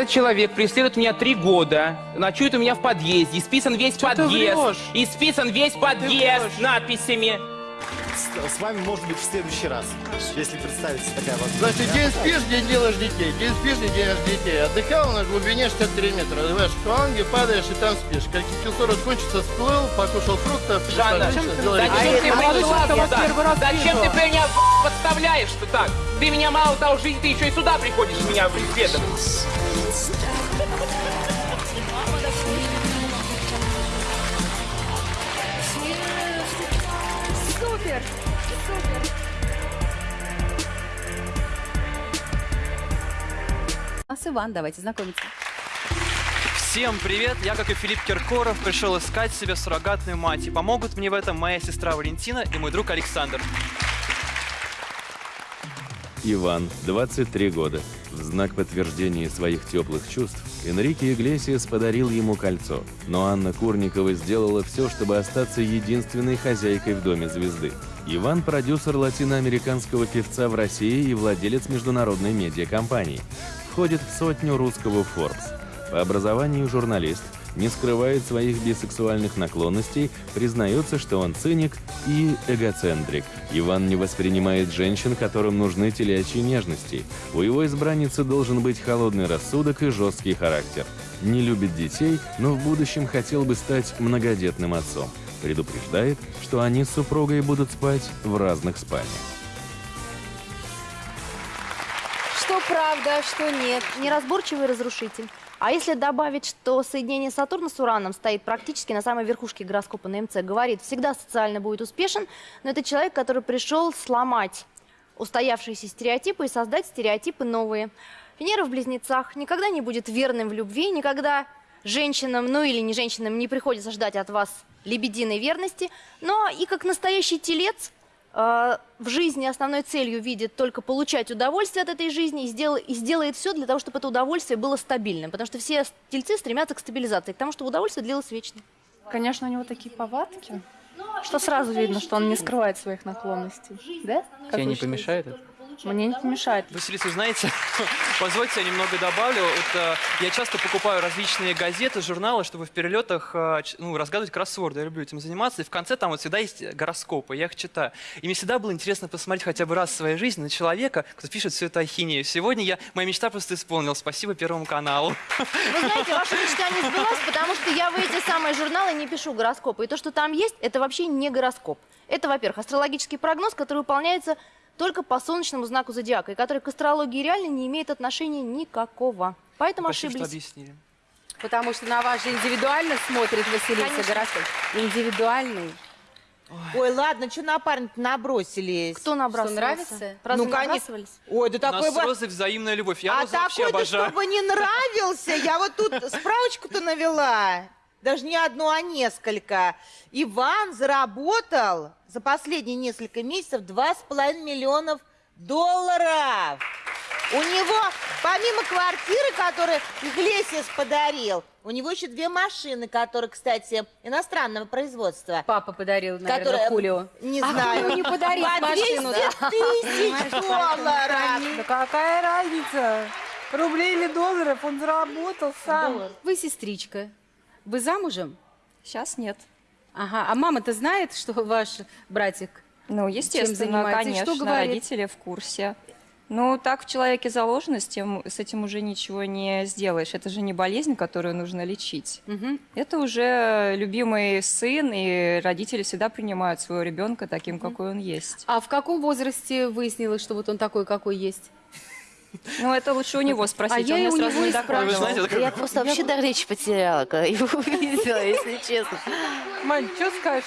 Этот человек преследует меня три года, ночует у меня в подъезде, исписан весь Чё ты подъезд, исписан весь подъезд надписями. С, с вами может быть в следующий раз, если представится такая возможность. Значит, день спишь, день делаешь детей. День спишь, день делаешь детей. Отдыхал на глубине 63 метра. Развиваешь фланги, падаешь и там спишь. Как кислород кончится, всплыл, покушал фруктов. Жанна, делаешь зачем ты А первый раз Зачем ты меня подставляешь что так? Ты меня мало того жизнь, ты еще и сюда приходишь меня преследовать. А с Иван, давайте знакомиться. Всем привет! Я, как и Филипп Киркоров, пришел искать себе суррогатную мать. И помогут мне в этом моя сестра Валентина и мой друг Александр. Иван, 23 года. В знак подтверждения своих теплых чувств Энрике Иглесиас подарил ему кольцо, но Анна Курникова сделала все, чтобы остаться единственной хозяйкой в Доме звезды. Иван – продюсер латиноамериканского певца в России и владелец международной медиакомпании. Входит в сотню русского Forbes. По образованию журналист, не скрывает своих бисексуальных наклонностей, признается, что он циник и эгоцентрик. Иван не воспринимает женщин, которым нужны телячьи нежности. У его избранницы должен быть холодный рассудок и жесткий характер. Не любит детей, но в будущем хотел бы стать многодетным отцом. Предупреждает, что они с супругой будут спать в разных спальнях. Правда, что нет. Неразборчивый разрушитель. А если добавить, что соединение Сатурна с Ураном стоит практически на самой верхушке гороскопа на МЦ, говорит, всегда социально будет успешен, но это человек, который пришел сломать устоявшиеся стереотипы и создать стереотипы новые. Венера в Близнецах никогда не будет верным в любви, никогда женщинам, ну или не женщинам, не приходится ждать от вас лебединой верности, но и как настоящий телец в жизни основной целью видит только получать удовольствие от этой жизни и, сдел- и сделает все для того, чтобы это удовольствие было стабильным. Потому что все тельцы стремятся к стабилизации, к тому, чтобы удовольствие длилось вечно. Конечно, у него такие повадки, что сразу видно, что он не скрывает своих наклонностей. Да? Тебе не помешает это? Мне не помешает. Василиса, знаете, позвольте я немного добавлю. Вот, э, я часто покупаю различные газеты, журналы, чтобы в перелетах э, ну, разгадывать кроссворды. Я люблю этим заниматься. И в конце там вот всегда есть гороскопы, я их читаю. И мне всегда было интересно посмотреть хотя бы раз в своей жизни на человека, кто пишет всю эту ахинею. Сегодня я, моя мечта просто исполнилась. Спасибо Первому каналу. Вы знаете, ваша мечта не сбылась, потому что я в эти самые журналы не пишу гороскопы. И то, что там есть, это вообще не гороскоп. Это, во-первых, астрологический прогноз, который выполняется только по солнечному знаку зодиака, и который к астрологии реально не имеет отношения никакого. Поэтому Спасибо, что ошиблись. объяснили. Потому что на вас же индивидуально смотрит Василиса Конечно. Индивидуальный. Ой, ладно, что на парня набросились? Кто набрасывался? нравится? Разве Ну, набрасывались? Ой, да У нас такой бы... Розой взаимная любовь. Я А вообще такой-то, обожаю. чтобы не нравился. Я вот тут справочку-то навела. Даже не одну, а несколько. Иван заработал за последние несколько месяцев 2,5 миллионов долларов. У него, помимо квартиры, которую Иглесиас подарил, у него еще две машины, которые, кстати, иностранного производства. Папа подарил, наверное, Которая- Хулио. Не А знаю. Хулио не подарит По 200 машину, да? тысяч долларов. Да какая разница? Рублей или долларов он заработал сам. Вы сестричка. Вы замужем? Сейчас нет. Ага. А мама-то знает, что ваш братик? Ну, естественно? И что конечно, говорит? родители в курсе. Ну, так в человеке заложено, с, тем, с этим уже ничего не сделаешь. Это же не болезнь, которую нужно лечить. Мгм. Это уже любимый сын, и родители всегда принимают своего ребенка таким, какой он есть. А в каком возрасте выяснилось, что вот он такой, какой есть? Ну, это лучше у него спросить, А я он мне у сразу него не это Я просто вообще дар речи потеряла, когда его увидела, если честно. Мань, что скажешь?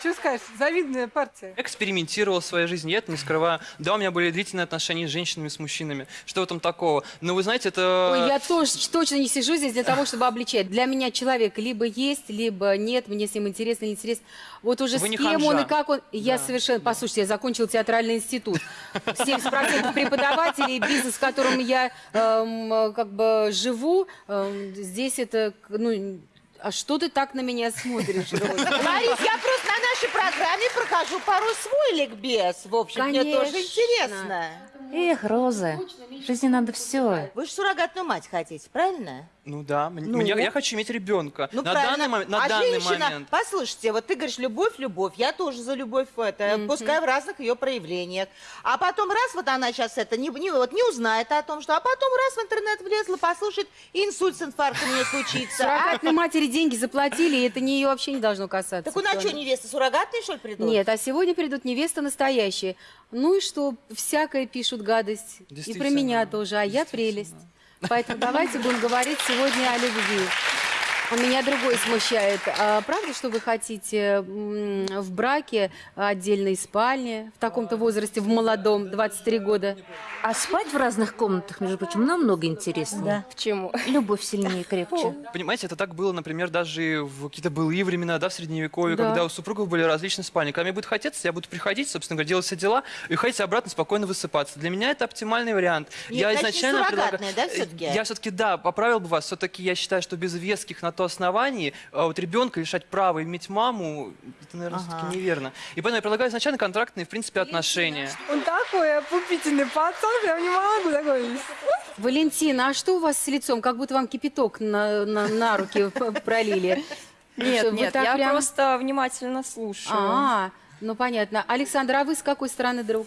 Что скажешь? Завидная партия. экспериментировал в своей жизни, я это не скрываю. Да, у меня были длительные отношения с женщинами, с мужчинами. Что в этом такого? Но вы знаете, это... Ой, я тоже точно не сижу здесь для того, чтобы обличать. Для меня человек либо есть, либо нет, мне с ним интересно или интересно. Вот уже Вы с не кем он и как он. Я Да, совершенно, послушайте, я закончила театральный институт. 70% преподавателей, бизнес, в котором я эм, как бы живу, эм, здесь это, ну, а что ты так на меня смотришь, Роза? Борис, я просто на нашей программе прохожу пару свой ликбез. В общем, мне тоже интересно. Эх, Роза, в жизни надо все. Вы же суррогатную мать хотите, правильно? Ну да, Ну? мне- я хочу иметь ребенка. Ну, на правильно. данный, момент, на а данный женщина, момент. послушайте, вот ты говоришь, любовь, любовь, я тоже за любовь, это, пускай в разных ее проявлениях. А потом раз, вот она сейчас это не, не- вот не узнает о том, что, а потом раз в интернет влезла, послушает, и инсульт с инфарктом у нее случится. а? Суррогатной матери деньги заплатили, и это не ее вообще не должно касаться. Так у нас что, невесты суррогатные, что ли, придут? Нет, а сегодня придут невесты настоящие. Ну и что, всякое пишут гадость. И про меня тоже, а я прелесть. Поэтому давайте будем говорить сегодня о любви. А Меня другой смущает. А правда, что вы хотите в браке отдельной спальне, в таком-то возрасте, в молодом, 23 года? А спать в разных комнатах, между прочим, намного интереснее. Да. Почему? Любовь сильнее и крепче. Понимаете, это так было, например, даже в какие-то былые времена, да, в Средневековье, Да. когда у супругов были различные спальни. Когда мне будет хотеться, я буду приходить, собственно говоря, делать все дела, и уходить обратно, спокойно высыпаться. Для меня это оптимальный вариант. Нет, я значит, изначально суррогатная, да, всё-таки? Я все-таки, да, поправил бы вас. Все-таки я считаю, что без веских на то оснований а вот ребенка лишать права иметь маму, это, наверное, Ага. все-таки неверно. И поэтому я предлагаю изначально контрактные, в принципе, отношения. Он такой опупительный пацан, прям не могу такой. Валентина, а что у вас с лицом? Как будто вам кипяток на, на, на руки пролили. Нет, Что, нет, я прям- просто внимательно слушаю. А, ну понятно. Александр, а вы с какой стороны друг?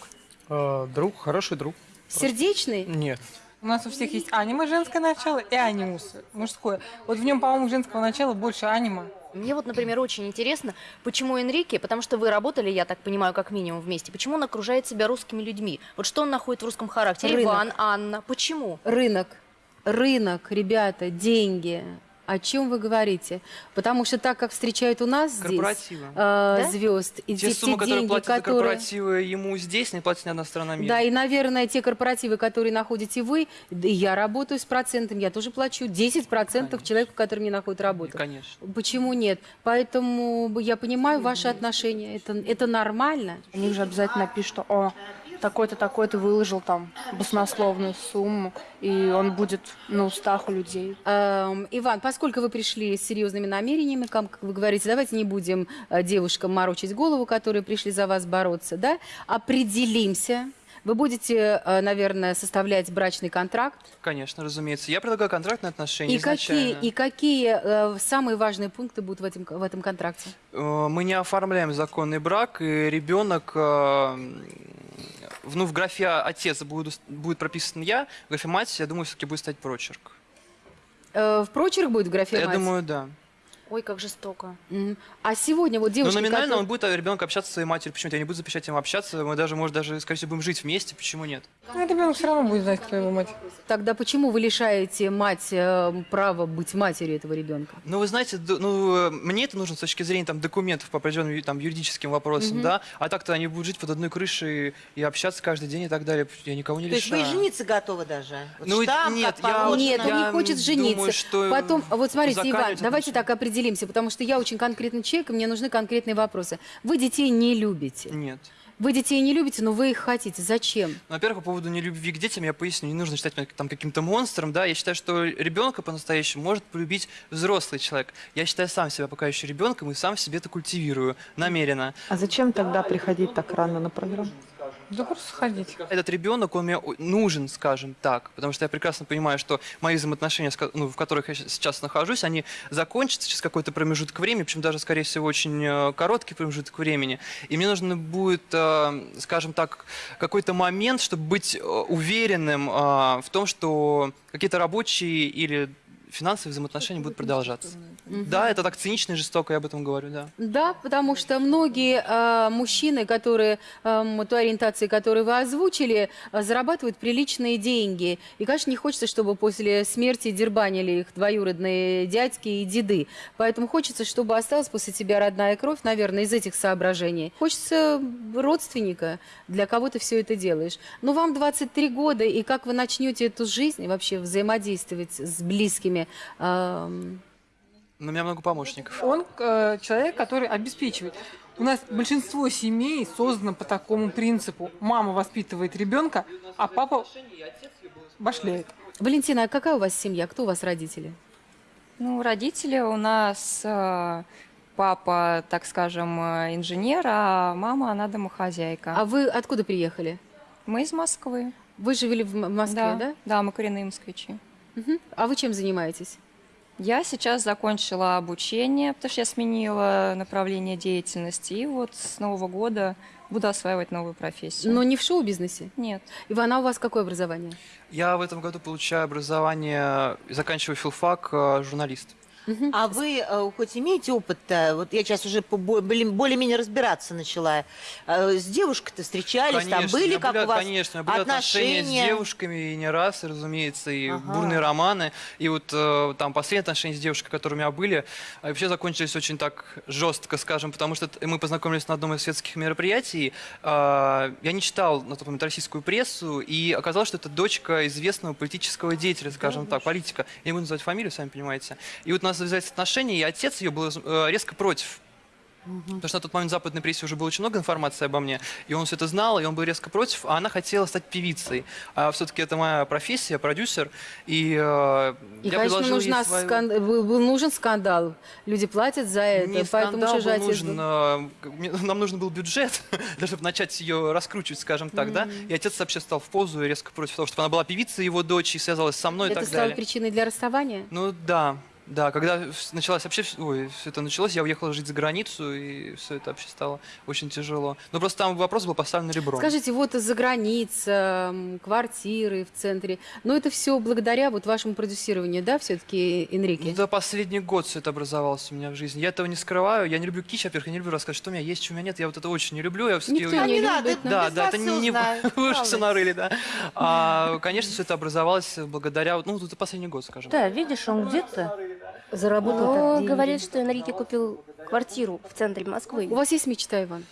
Э, друг, хороший друг. Сердечный? Нет. У нас у всех есть аниме женское начало и анимус мужское. Вот в нем, по-моему, женского начала больше аниме. Мне вот, например, очень интересно, почему Энрике, потому что вы работали, я так понимаю, как минимум вместе, почему он окружает себя русскими людьми? Вот что он находит в русском характере? Рынок. Иван, Анна, почему? Рынок. Рынок, ребята, деньги. О чем вы говорите? Потому что так, как встречают у нас здесь э, Да? звезд, и Те те, суммы, те которые деньги, платят которые... корпоративы ему здесь, не платит ни одна страна мира. Да, и, наверное, те корпоративы, которые находите вы, да и я работаю с процентом, я тоже плачу 10% человеку, который мне находит работу. Конечно. Почему нет? Поэтому я понимаю ваши отношения. Это, это нормально. У них же обязательно пишут, что о, такой-то, такой-то выложил там баснословную сумму, и он будет на устах у людей. Эм, Иван, поскольку вы пришли с серьезными намерениями, как вы говорите, давайте не будем э, девушкам морочить голову, которые пришли за вас бороться, да? Определимся. Вы будете, э, наверное, составлять брачный контракт. Конечно, разумеется. Я предлагаю контрактные отношения И какие, изначально. и какие э, самые важные пункты будут в этом, в этом контракте? Мы не оформляем законный брак, и ребенок, э, ну, в графе отец будет, будет прописан я, в графе мать, я думаю, все-таки будет стоять прочерк. Э, в прочерк будет в графе я «мать»? думаю, да. Ой, как жестоко. А сегодня вот девушки, Но номинально которые- он будет, а ребенок общаться со своей матерью. Почему-то я не буду запрещать ему общаться. Мы даже, может, даже, скорее всего, будем жить вместе. Почему нет? Ну, ребенок все равно будет знать, кто его мать. Тогда почему вы лишаете мать э, права быть матерью этого ребенка? Ну, вы знаете, ну, э, мне это нужно с точки зрения там, документов по определенным там, юридическим вопросам, Мгм. да? А так-то они будут жить под одной крышей и общаться каждый день и так далее. Я никого не То есть вы лишаю. и жениться готовы даже? Вот Ну, штамп, нет, я-. Нет, он не Я хочет жениться. думаю, что Потом, вот смотрите, Иван, давайте так определимся, потому что я очень конкретный человек, и мне нужны конкретные вопросы. Вы детей не любите. Нет. Вы детей не любите, но вы их хотите. Зачем? Ну, Во-первых, по поводу нелюбви к детям я поясню. Не нужно считать меня там каким-то монстром, да. Я считаю, что ребенка по-настоящему может полюбить взрослый человек. Я считаю сам себя пока еще ребенком и сам себе это культивирую намеренно. А зачем тогда приходить так рано на программу? Да просто сходить. Этот ребенок, он мне нужен, скажем так, потому что я прекрасно понимаю, что мои взаимоотношения, ну, в которых я сейчас нахожусь, они закончатся через какой-то промежуток времени, причем даже, скорее всего, очень э, короткий промежуток времени. И мне нужно будет, э, скажем так, какой-то момент, чтобы быть э, уверенным в том, что какие-то рабочие или финансовые взаимоотношения будут продолжаться. Да, это так цинично и жестоко, я об этом говорю, да. Да, потому что многие э, мужчины, которые, эм, той ориентации, которую вы озвучили, э, зарабатывают приличные деньги. И, конечно, не хочется, чтобы после смерти дербанили их двоюродные дядьки и деды. Поэтому хочется, чтобы осталась после тебя родная кровь, наверное, из этих соображений. Хочется родственника, для кого ты все это делаешь. Но вам 23 года, и как вы начнете эту жизнь вообще взаимодействовать с близкими? эм, Но у меня много помощников. Он э, человек, который обеспечивает. У нас большинство семей создано по такому принципу. Мама воспитывает ребенка, а папа башляет. Валентина, а какая у вас семья? Кто у вас родители? Ну, родители у нас э, папа, так скажем, э, инженер, а мама, она домохозяйка. А вы откуда приехали? Мы из Москвы. Вы живели в Москве, Да, да? да, мы коренные москвичи. Мгм. А вы чем занимаетесь? Я сейчас закончила обучение, потому что я сменила направление деятельности. И вот с Нового года буду осваивать новую профессию. Но не в шоу-бизнесе? Нет. Ивана, у вас какое образование? Я в этом году получаю образование, заканчиваю филфак, э, А вы э, хоть имеете опыт-то? Вот я сейчас уже более-менее разбираться начала. Э, С девушкой-то встречались, там Конечно, были, у меня как были, у вас конечно, были отношения с отношения? девушками и не раз, разумеется, и Ага. бурные романы. И вот э, там последние отношения с девушкой, которые у меня были, вообще закончились очень так жестко, скажем, потому что мы познакомились на одном из светских мероприятий. Я не читал на тот момент российскую прессу, и оказалось, что это дочка известного политического деятеля, скажем так, политика. Я не буду называть фамилию, сами понимаете. И вот у нас завязались отношения, и отец ее был э, резко против. Потому что на тот момент в западной прессе уже было очень много информации обо мне, и он все это знал, и он был резко против, а она хотела стать певицей. А все-таки это моя профессия, продюсер, и, э, И, я конечно, нужна свою- скан- был был нужен скандал. Люди платят за это, Не поэтому скандал был нужен, был? э, нам нужен был бюджет, даже чтобы начать ее раскручивать, скажем так, да. И отец вообще стал в позу и резко против того, чтобы она была певицей его дочь и связалась со мной и Это так стало далее. причиной для расставания? Ну да, да, когда началась вообще, ой, все это началось, я уехал жить за границу, и все это вообще стало очень тяжело. Но просто там вопрос был поставлен ребром. Скажите, вот из-за граница, квартиры в центре, но это все благодаря вот вашему продюсированию, да, все-таки, Энрике? Ну, За последний год все это образовалось у меня в жизни. Я этого не скрываю. Я не люблю кич, во-первых, я не люблю рассказать, что у меня есть, что у меня нет. Я вот это очень не люблю. Я Никто не не надо, любит. ну, Да, без да, вас это не вы уж все нарыли, да. А, конечно, все это образовалось благодаря, вот, ну, это последний год, скажем. Да, видишь, он где-то заработал деньги. говорит, что Энрике купил квартиру в центре Москвы. У вас есть мечта, Иван?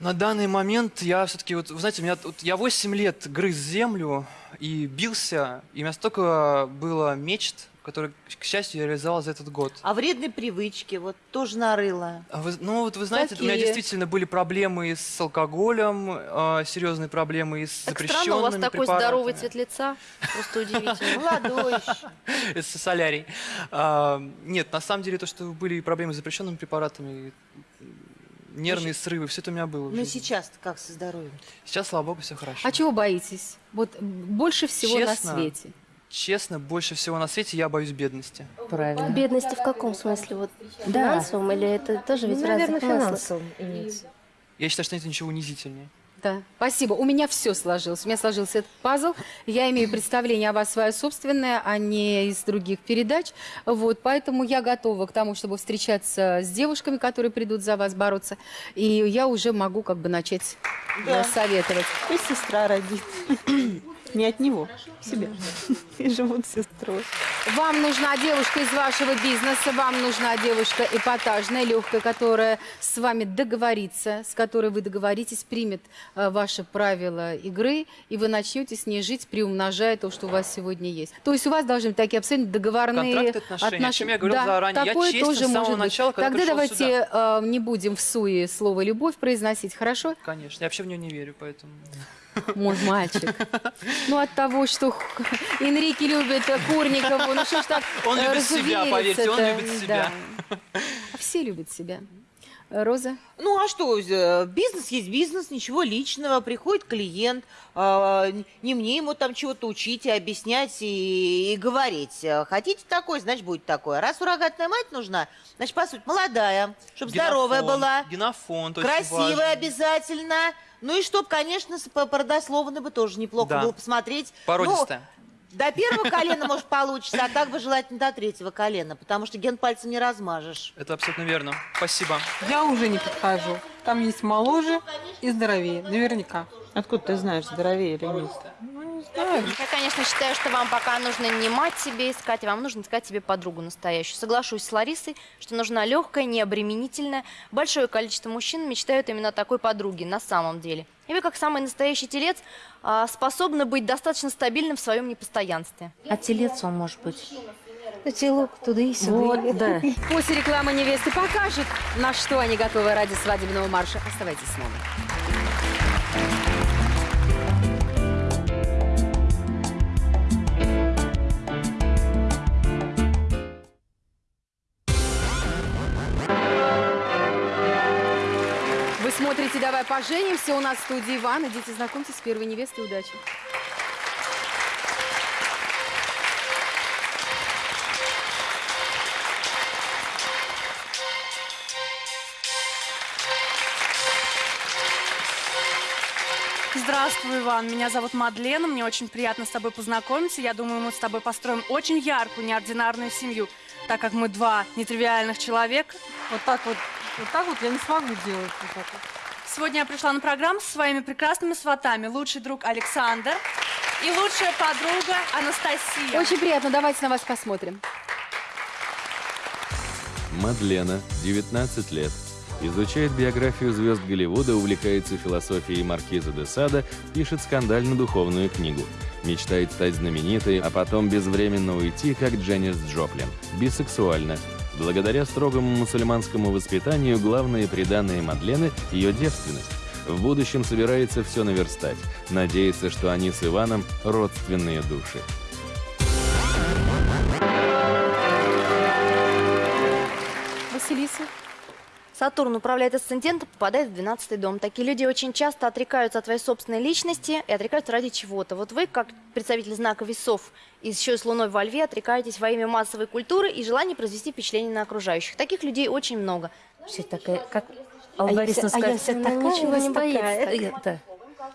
На данный момент я все-таки, вот, вы знаете, у меня, вот, я 8 лет грыз землю и бился, и у меня столько было мечт, которые, к счастью, я реализовал за этот год. А вредные привычки, вот тоже нарыла. А вы- ну, вот вы знаете, у меня Какие? действительно были проблемы и с алкоголем, э, серьезные проблемы и с Так запрещенными странно, у вас такой препаратами. здоровый цвет лица. Просто удивительно. Молодой. Это солярий. А, нет, на самом деле то, что были проблемы с запрещенными препаратами, нервные срывы, все это у меня было. Ну сейчас как со здоровьем? Сейчас, слава богу, все хорошо. А чего боитесь? Вот больше всего Честно? на свете. Честно, больше всего на свете я боюсь бедности. Правильно. Бедности в каком смысле? Вот Да. финансовом или это тоже ведь Ну, в наверное, разных смыслах? финансовым имеется. Я считаю, что нет ничего унизительнее. Да, спасибо. У меня все сложилось. У меня сложился этот пазл. Я имею представление о вас свое собственное, а не из других передач. Вот, поэтому я готова к тому, чтобы встречаться с девушками, которые придут за вас бороться. И я уже могу как бы начать Да. советовать. Пусть сестра родит. Не от него, себе. И живут с сестрой. Вам нужна девушка из вашего бизнеса, вам нужна девушка эпатажная, легкая, которая с вами договорится, с которой вы договоритесь, примет э, ваши правила игры, и вы начнете с ней жить, приумножая то, что у вас сегодня есть. То есть у вас должны быть такие абсолютно договорные Контракты, отношения, о чем я говорил Да, заранее. Я такое честен тоже с самого может быть. начала, когда Тогда давайте э, не будем в суе слово «любовь» произносить, хорошо? Конечно, я вообще в нее не верю, поэтому... Мой мальчик. Ну, от того, что Энрике любит э, Курникову, ну что ж так Он любит себя, поверьте, он любит себя. Да. Все любят себя. Роза? Ну а что, э, бизнес есть бизнес, ничего личного. Приходит клиент, э, не мне ему там чего-то учить и объяснять и, и говорить. Э, Хотите такой, значит будет такое. Раз суррогатная мать нужна, значит, по сути, молодая, чтобы здоровая Генофон, была, Генофонд очень красивая важен. обязательно. Ну и чтоб, конечно, с- по- родословно бы тоже неплохо Да. было посмотреть. Породистая. Ну, до первого колена, может, получится, а так бы желательно до третьего колена, потому что ген пальцем не размажешь. Это абсолютно верно. Спасибо. Я уже не подхожу. Там есть моложе и здоровее, наверняка. Откуда ты знаешь, здоровее или нет? Я, конечно, считаю, что вам пока нужно не мать себе искать, а вам нужно искать себе подругу настоящую. Соглашусь с Ларисой, что нужна легкая, необременительная. Большое количество мужчин мечтают именно о такой подруге на самом деле. И вы, как самый настоящий телец, а, способны быть достаточно стабильным в своем непостоянстве. А телец он может быть. Телок туда и Вот, да. После рекламы невесты покажет, на что они готовы ради свадебного марша. Оставайтесь с нами. Давай поженимся. У нас в студии Иван. Идите знакомьтесь с первой невестой. Удачи. Здравствуй, Иван. Меня зовут Мадлена. Мне очень приятно с тобой познакомиться. Я думаю, мы с тобой построим очень яркую, неординарную семью, так как мы два нетривиальных человека. Вот так вот, вот так вот я не смогу делать. Вот так вот. Сегодня я пришла на программу со своими прекрасными сватами. Лучший друг Александр и лучшая подруга Анастасия. Очень приятно. Давайте на вас посмотрим. Мадлена, 19 лет. Изучает биографию звезд Голливуда, увлекается философией Маркиза де Сада, пишет скандально-духовную книгу. Мечтает стать знаменитой, а потом безвременно уйти, как Дженнис Джоплин. Бисексуальна. Благодаря строгому мусульманскому воспитанию главное приданное Мадлены – ее девственность. В будущем собирается все наверстать. Надеется, что они с Иваном – родственные души. Сатурн управляет асцендентом, попадает в 12 дом. Такие люди очень часто отрекаются от своей собственной личности и отрекаются ради чего-то. Вот вы, как представитель знака весов, и еще и с Луной во Льве, отрекаетесь во имя массовой культуры и желания произвести впечатление на окружающих. Таких людей очень много. Все такая, как А я вся- а я скажет, вся «Ну, такая, ничего не вас такая». боится. Это,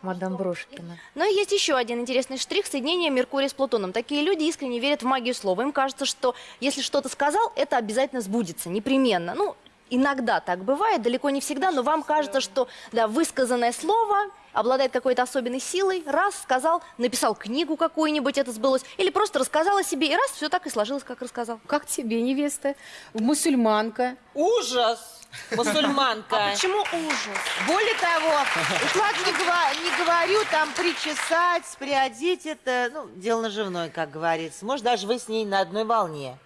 мадам Брошкина. Но есть еще один интересный штрих соединения Меркурия с Плутоном. Такие люди искренне верят в магию слова. Им кажется, что если что-то сказал, это обязательно сбудется, непременно. Ну, иногда так бывает, далеко не всегда, но вам кажется, что да, высказанное слово обладает какой-то особенной силой. Раз сказал, написал книгу какую-нибудь, это сбылось. Или просто рассказал о себе, и раз все так и сложилось, как рассказал. Как тебе, невеста? Мусульманка. Ужас! Мусульманка. А почему ужас? Более того, уклад не, гова- не говорю, там причесать, приодеть, это ну, дело наживное, как говорится. Может, даже вы с ней на одной волне.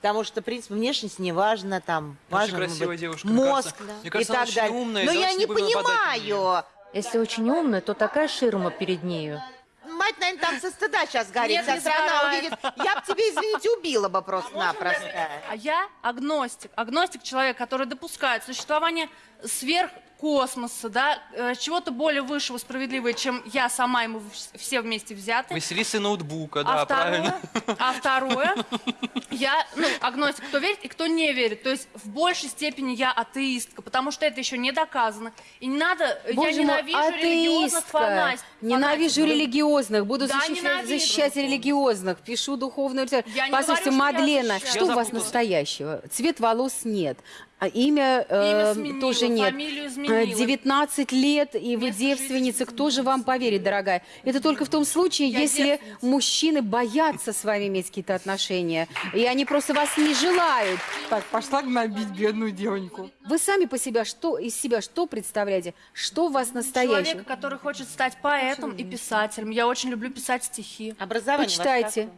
Потому что, в принципе, внешность не важна, там важно красивая быть, девушка, мне мозг кажется. Мне кажется, и она так очень далее. умная, Но я не понимаю. Если очень умная, то такая ширма перед нею. Мать, наверное, там со стыда сейчас горит. Нет, не страна сгорает. увидит. Я бы тебе, извините, убила бы просто-напросто. А я агностик. Агностик человек, который допускает существование сверхкосмоса, да, э, чего-то более высшего, справедливого, чем я сама ему в- все вместе взяты. Василисы ноутбука, да, а, правильно. второе, а второе, я, ну, агностик, кто верит и кто не верит. То есть в большей степени я атеистка, потому что это еще не доказано. И не надо, Боже я мой, ненавижу религиозных атеистка. фанатиков. Ненавижу фанатиков. религиозных. Буду Да, защищать, ненавижу. защищать религиозных. Пишу духовную литературу. Я не Послушайте, говорю, что Мадлена, что Я у вас настоящего? Цвет волос нет. А имя, э, Имя сменила, тоже нет. фамилию Э, изменила. 19 лет, и вы девственница. Кто же вам поверит, дорогая? Это только в том случае, Я если девственница. мужчины боятся с вами иметь какие-то отношения, и они просто вас не желают. Так, пошла гнобить бедную девоньку. Вы сами по себе что из себя что представляете? Что у вас настоящее? Человека, который хочет стать поэтом и писателем. Я очень люблю писать стихи. Образование Почитайте.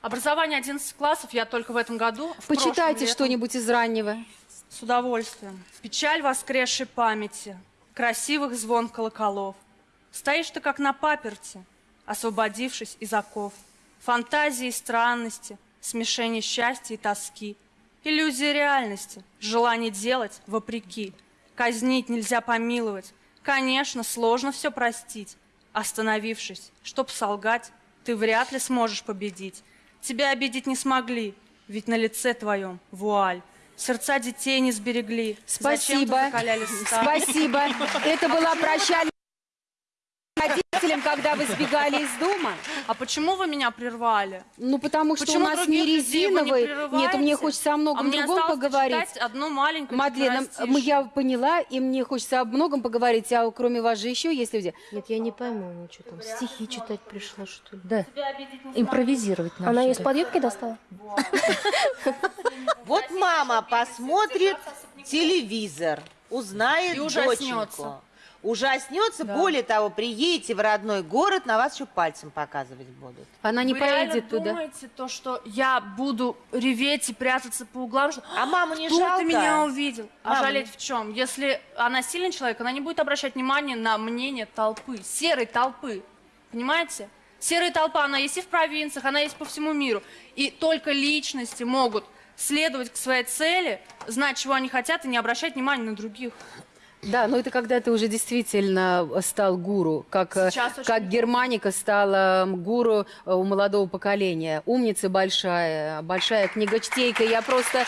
Образование 11 классов я только в этом году. в Почитайте что-нибудь из раннего. С удовольствием. Печаль воскресшей памяти, красивых звон колоколов. Стоишь ты как на паперте, освободившись из оков. Фантазии и странности, смешение счастья и тоски. Иллюзия реальности, желание делать вопреки. Казнить нельзя помиловать. Конечно, сложно все простить. Остановившись, чтоб солгать, ты вряд ли сможешь победить. Тебя обидеть не смогли, ведь на лице твоем вуаль. Сердца детей не сберегли. Спасибо. Спасибо. Это была прощальная родителям, когда вы сбегали из дома. А почему вы меня прервали? Ну, потому что Почему у нас не вы не резиновый. Нет, мне хочется о многом а другом поговорить. одну маленькую Мадлена, четверостишье. м, я поняла, и мне хочется о многом поговорить, а кроме вас же еще есть люди. Нет, я не пойму, ну что там, стихи читать пришла, что ли? Да, импровизировать надо. Она из-под юбки достала? Вот мама посмотрит телевизор, узнает И ужаснется. Ужаснется, более того, приедете в родной город, на вас еще пальцем показывать будут. Она не Вы реально поедет туда. думаете, то, что я буду реветь и прятаться по углам, что А маму не кто жалко? ты меня увидел? А Маму жалеть в чем? Если она сильный человек, она не будет обращать внимание на мнение толпы, серой толпы. Понимаете? Серая толпа, она есть и в провинциях, она есть по всему миру. И только личности могут следовать к своей цели, знать, чего они хотят, и не обращать внимания на других. Да, но это когда ты уже действительно стал гуру, как, э, очень как Германика стала гуру э, у молодого поколения. Умница большая, большая книгочтейка. Я просто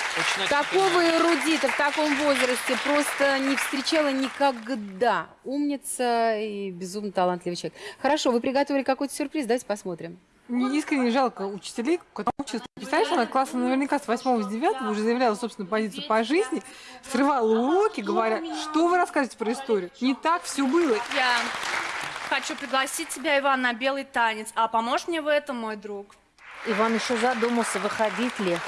такого эрудита в таком возрасте просто не встречала никогда. Умница и безумно талантливый человек. Хорошо, вы приготовили какой-то сюрприз, давайте посмотрим. Мне искренне жалко учителей, которые учатся. Представляешь, она класса наверняка с 8 с 9 уже заявляла собственную позицию по жизни, срывала уроки, говоря, что вы расскажете про историю. Не так все было. Я хочу пригласить тебя, Иван, на белый танец. А поможешь мне в этом, мой друг? Иван еще задумался, выходить ли.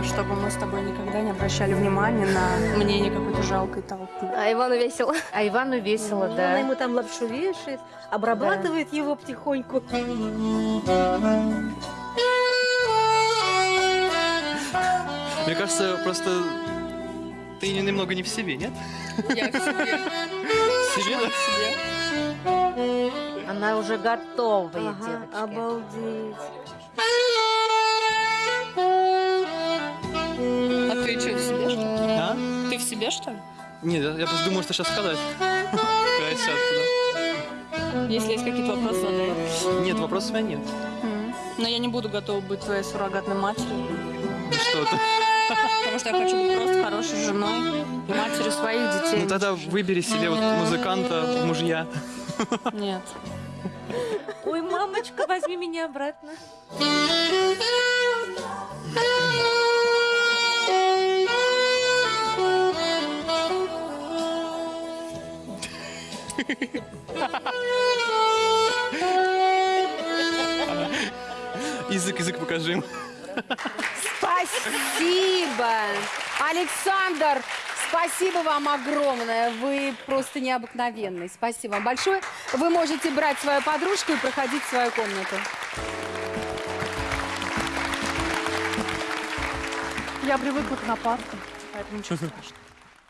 И чтобы мы с тобой никогда не обращали внимания на мнение какой-то жалкой толпы. А Ивану весело. А Ивану весело, Ну, да. Она ему там лапшу вешает, обрабатывает его потихоньку. Мне кажется, просто ты немного не в себе, нет? Я в себе. В себе, да? Она уже готовая, Ага, девочки. обалдеть. Ты что, в себе, что ли? А? Ты в себе, что ли? Нет, я просто думаю, что сейчас сказать. Если есть какие-то вопросы, задай. да. Нет, вопросов у меня нет. Но я не буду готова быть твоей суррогатной матерью. Что ты? Потому что я хочу быть просто хорошей женой и матерью своих детей. Ну тогда выбери себе вот музыканта мужья. Нет. Ой, мамочка, возьми меня обратно. Язык, язык покажи им. Спасибо! Александр, спасибо вам огромное. Вы просто необыкновенный. Спасибо вам большое. Вы можете брать свою подружку и проходить в свою комнату. Я привыкла к нападкам, поэтому ничего страшного.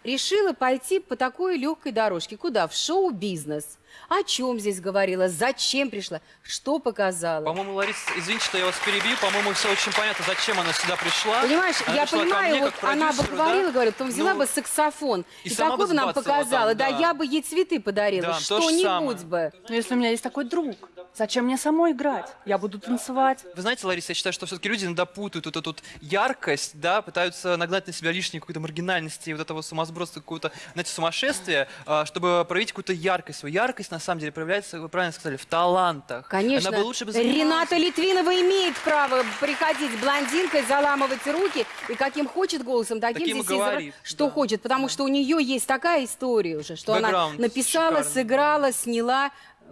Решила пойти по такой легкой дорожке. Куда? В шоу-бизнес. О чем здесь говорила? Зачем пришла? Что показала? По-моему, Лариса, извините, что я вас перебью, по-моему, все очень понятно, зачем она сюда пришла. Понимаешь, Она я понимаю, мне вот она бы говорила, да? говорит, потом взяла Ну, бы саксофон и и, такой бы нам показала, там, да. да. я бы ей цветы подарила, Да, что-нибудь бы. Но если у меня есть такой друг, зачем мне самой играть? Я буду танцевать. Вы знаете, Лариса, я считаю, что все-таки люди иногда путают вот эту вот яркость, да, пытаются нагнать на себя лишней какой-то маргинальности, вот этого сумасбродства, какого-то, знаете, сумасшествия, а, чтобы проявить какую-то яркость. Свою яркость, на самом деле, проявляется, вы правильно сказали, в талантах. Конечно, Она бы лучше бы занималась. Рената Литвинова имеет право приходить блондинкой, заламывать руки и каким хочет голосом, таким, Таким здесь говорит, что хочет, потому что у нее есть такая история уже, что она Бэкграунд написала, шикарный. сыграла, сняла,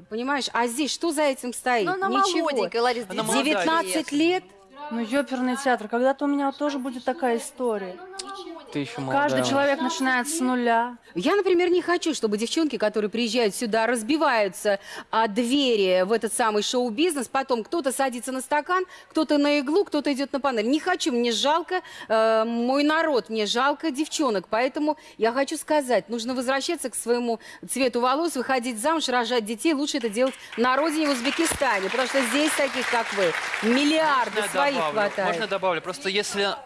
понимаешь? А здесь что за этим стоит? Ну, она Ничего. молоденькая, Лариса, Она молодая. 19 лет. Ну, ёперный театр, когда-то у меня тоже будет такая история. Ты еще Каждый человек начинает с нуля. Я, например, не хочу, чтобы девчонки, которые приезжают сюда, разбиваются о двери в этот самый шоу-бизнес, потом кто-то садится на стакан, кто-то на иглу, кто-то идет на панель. Не хочу, мне жалко э, мой народ, мне жалко девчонок, поэтому я хочу сказать, нужно возвращаться к своему цвету волос, выходить замуж, рожать детей, лучше это делать на родине в Узбекистане, потому что здесь таких, как вы, миллиарды Можно своих добавлю? хватает. Можно добавлю? Просто если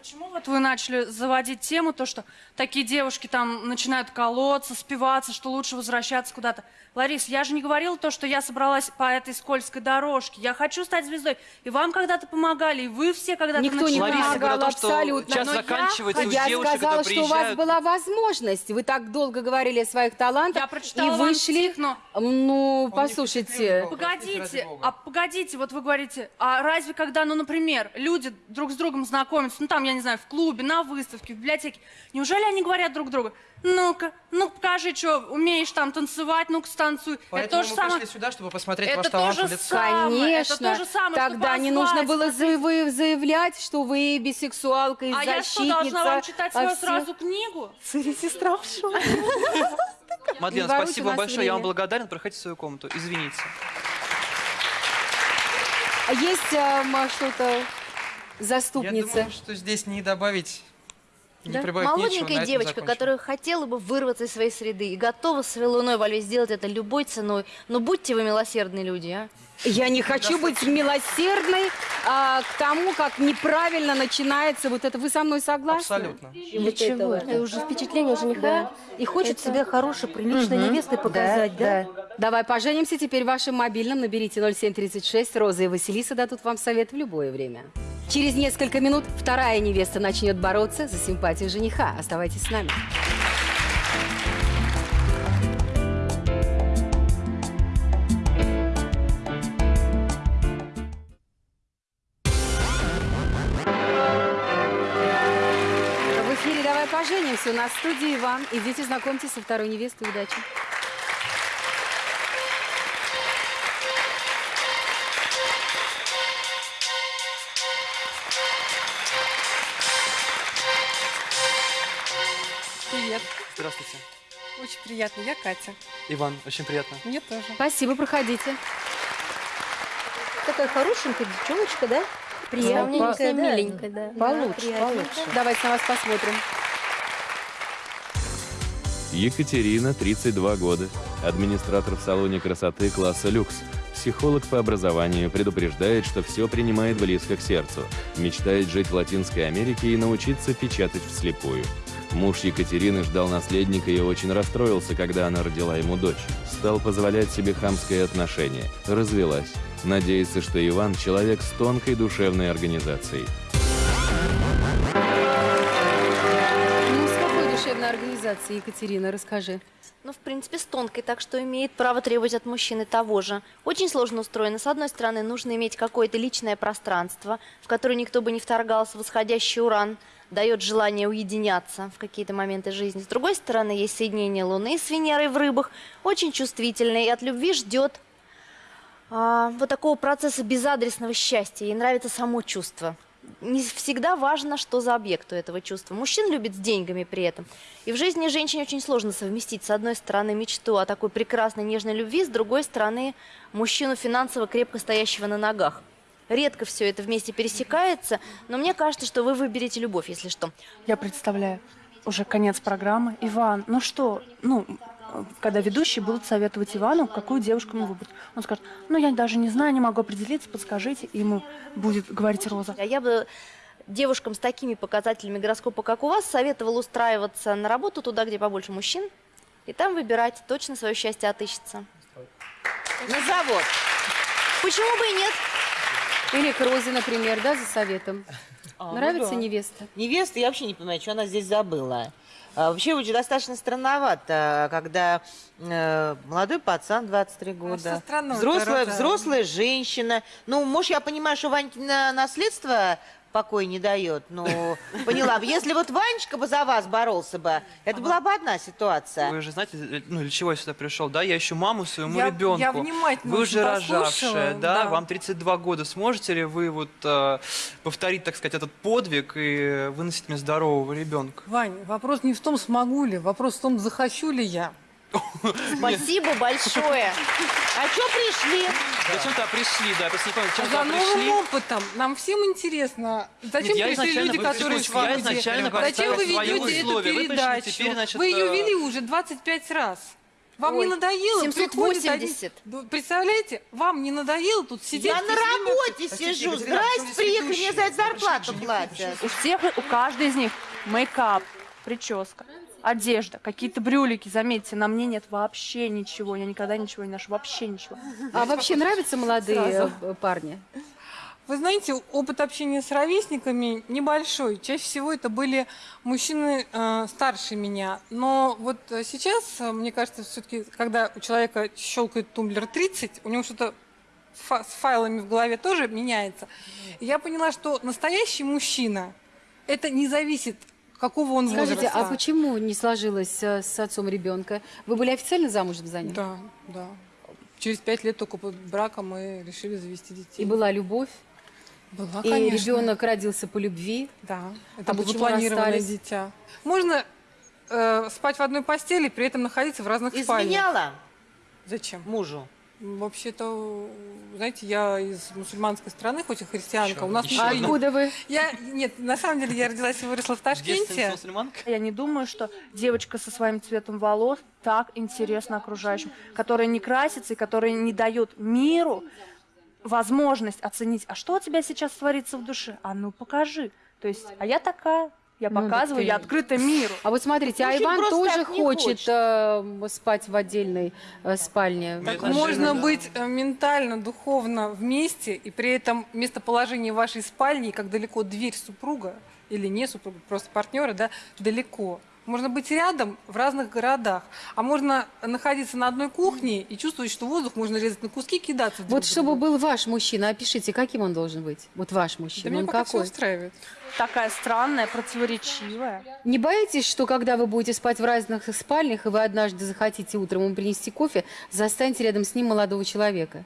Почему вот вы начали заводить тему, то, что такие девушки там начинают колоться, спиваться, что лучше возвращаться куда-то? Ларис, я же не говорила то, что я собралась по этой скользкой дорожке. Я хочу стать звездой. И вам когда-то помогали, и вы все когда-то Никто не начинали. Лариса помогал о том, что абсолютно. час но я- заканчивается, у я, девушек, сказала, что у вас была возможность. Вы так долго говорили о своих талантах Я прочитала и вышли. стих, но- Ну, послушайте. Погодите, а погодите, вот вы говорите, а разве когда, ну, например, люди друг с другом знакомятся, ну, там, я не знаю, в клубе, на выставке, в библиотеке, неужели они говорят друг другу, ну-ка, ну, покажи, что умеешь там танцевать, ну-ка, станцуй. это Поэтому то же мы самое. пришли сюда, чтобы посмотреть Это ваш то талант же в лицо. самое, это Конечно. то же самое, что Тогда не нужно было заяв- заявлять, что вы бисексуалка и А я что, должна защитница. вам читать а свою все- сразу книгу? сестра в шоке. Мадлен, спасибо вам большое, я вам время. благодарен. Проходите в свою комнату. Извините. А есть эм, что-то Я заступница? думаю, что здесь не добавить Не Да? нечего, Молоденькая этом девочка, которая хотела бы вырваться из своей среды и готова с луной во льве сделать это любой ценой. Но будьте вы милосердные люди, а? Я не хочу быть милосердной а, к тому, как неправильно начинается вот это. Вы со мной согласны? Абсолютно. И вот чего? Это уже впечатление жениха. И хочет Это- себя хорошей, приличной Мгм. невестой показать, да? Давай поженимся теперь в вашем мобильном. Наберите 0736. Роза и Василиса дадут вам совет в любое время. Через несколько минут вторая невеста начнет бороться за симпатию жениха. Оставайтесь с нами. Поженимся». У нас в студии Иван. Идите знакомьтесь со второй невестой. Удачи. Привет. Здравствуйте. Очень приятно. Я Катя. Иван, очень приятно. Мне тоже. Спасибо, проходите. Такая хорошенькая девчоночка, да? Приятненькая, да. миленькая, да. Получше, приятненькая. получше. Давайте на вас посмотрим. Екатерина, 32 года, администратор в салоне красоты класса люкс. Психолог по образованию предупреждает, что все принимает близко к сердцу. Мечтает жить в Латинской Америке и научиться печатать вслепую. Муж Екатерины ждал наследника и очень расстроился, когда она родила ему дочь. Стал позволять себе хамское отношение. Развелась. Надеется, что Иван – человек с тонкой душевной организацией. Организации, Екатерина, расскажи. Ну, в принципе, с тонкой, так что имеет право требовать от мужчины того же. Очень сложно устроено. С одной стороны, нужно иметь какое-то личное пространство, в которое никто бы не вторгался, восходящий уран дает желание уединяться в какие-то моменты жизни. С другой стороны, есть соединение Луны с Венерой в рыбах, очень чувствительное, и от любви ждет а, вот такого процесса безадресного счастья. Ей нравится само чувство. Не всегда важно, что за объект у этого чувства. Мужчин любит с деньгами при этом. И в жизни женщине очень сложно совместить, с одной стороны, мечту о такой прекрасной нежной любви, с другой стороны, мужчину финансово крепко стоящего на ногах. Редко все это вместе пересекается, но мне кажется, что вы выберете любовь, если что. Я представляю, уже конец программы. Иван, ну что, ну, когда ведущие будут советовать Ивану, какую девушку ему выбрать. Он скажет, ну, я даже не знаю, не могу определиться, подскажите. И ему будет говорить Роза. А я бы девушкам с такими показателями гороскопа, как у вас, советовала устраиваться на работу туда, где побольше мужчин, и там выбирать, точно свое счастье отыщется. На завод. Почему бы и нет? Или к Розе, например, да, за советом. А, ну Нравится да. невеста? Невеста, я вообще не понимаю, что она здесь забыла. А, вообще очень достаточно странновато, когда э, молодой пацан, 23 года, что странного-то, взрослая, взрослая женщина. Ну, может, я понимаю, что Ванькина наследство покоя не дает. Ну, поняла бы. Если вот Ванечка бы за вас боролся бы, это была бы одна ситуация. Вы же знаете, э, ну, для чего я сюда пришел, да? Я ищу маму своему Я- ребенку. я внимательно Вы послушала, рожавшая, да? да. Вам 32 года. Сможете ли вы вот э, повторить, так сказать, этот подвиг и выносить мне здорового ребенка? Вань, вопрос не в том, смогу ли, вопрос в том, захочу ли я. Спасибо большое. А что пришли? Зачем-то пришли, да, просто не понял, зачем За новым пришли? опытом. Нам всем интересно. Зачем Нет, пришли люди, вы которые в Зачем вы ведете эту. Вы передачу? теперь, значит, Вы ее э, вели уже 25 раз. Вам не Ой, надоело? Приходит 780. один- Ну, Представляете, вам не надоело тут сидеть? Я на работе сижу. Здрасте, приехали, мне за это зарплату платят. У всех, у каждой из них мейкап, прическа, одежда, какие-то брюлики. Заметьте, на мне нет вообще ничего. Я никогда ничего не ношу. Вообще ничего. А вообще нравятся молодые Сразу. парни? Вы знаете, опыт общения с ровесниками небольшой. Чаще всего это были мужчины э, старше меня. Но вот э, сейчас, э, мне кажется, все-таки, когда у человека щелкает тумблер 30, у него что-то фа- с файлами в голове тоже меняется. Я поняла, что настоящий мужчина, это не зависит, какого он Скажите, возраста. а почему не сложилось э, с отцом ребенка? Вы были официально замужем за ним? Да, да. Через пять лет только под браком мы решили завести детей. И была любовь? Была, И конечно. ребенок родился по любви? Да. Это А было почему запланированное расстались? дитя. Можно э, спать в одной постели, при этом находиться в разных спальнях. Изменяла Зачем? мужу. Вообще-то, знаете, я из мусульманской страны, хоть и христианка. У нас еще А откуда вы? Я, нет, на самом деле я родилась и выросла в Ташкенте. Я не думаю, что девочка со своим цветом волос так интересна окружающим, которая не красится и которая не дает миру возможность оценить, а что у тебя сейчас творится в душе? А ну покажи. То есть, а я такая, я Ну, показываю, так я ты- открыта миру. А вот смотрите, а Ну, чуть Иван тоже хочет хочет. э, спать в отдельной э, спальне. Так можно быть э, ментально, духовно вместе, и при этом местоположение вашей спальни, как далеко дверь супруга или не супруга, просто партнера, да, далеко. Можно быть рядом в разных городах, а можно находиться на одной кухне и чувствовать, что воздух можно резать на куски, кидаться друг Вот чтобы был ваш мужчина, опишите, каким он должен быть? Вот ваш Да мужчина, меня он какой? устраивает. Такая странная, противоречивая. Не боитесь, что когда вы будете спать в разных спальнях, и вы однажды захотите утром ему принести кофе, застанете рядом с ним молодого человека?